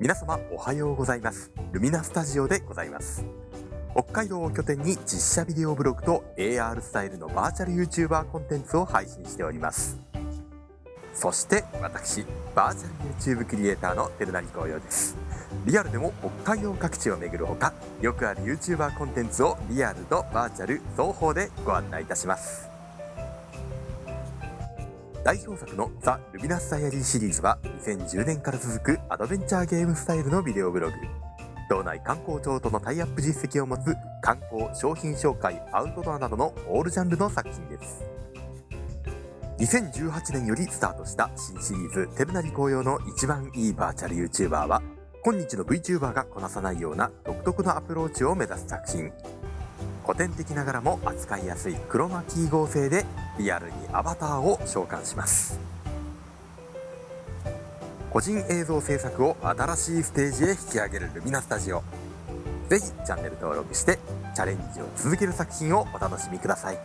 皆様おはようございます。ルミナスタジオでございます。北海道を拠点に実写ビデオブログと AR スタイルのバーチャル YouTuber コンテンツを配信しております。そして私バーチャル YouTube クリエイターの照成紅葉です。リアルでも北海道各地を巡るほかよくある YouTuber コンテンツをリアルとバーチャル双方でご案内いたします。代表作のザ・ルミナスダイアリーシリーズは2010年から続くアドベンチャーゲームスタイルのビデオブログ。道内観光庁とのタイアップ実績を持つ観光商品紹介アウトドアなどのオールジャンルの作品です。2018年よりスタートした新シリーズ「テルナリ紅葉の一番いいバーチャル YouTuber」は今日の VTuber がこなさないような独特のアプローチを目指す作品。古典的ながらも扱いやすいクロマキー合成でリアルにアバターを召喚します。個人映像制作を新しいステージへ引き上げるルミナスタジオ。ぜひチャンネル登録してチャレンジを続ける作品をお楽しみください。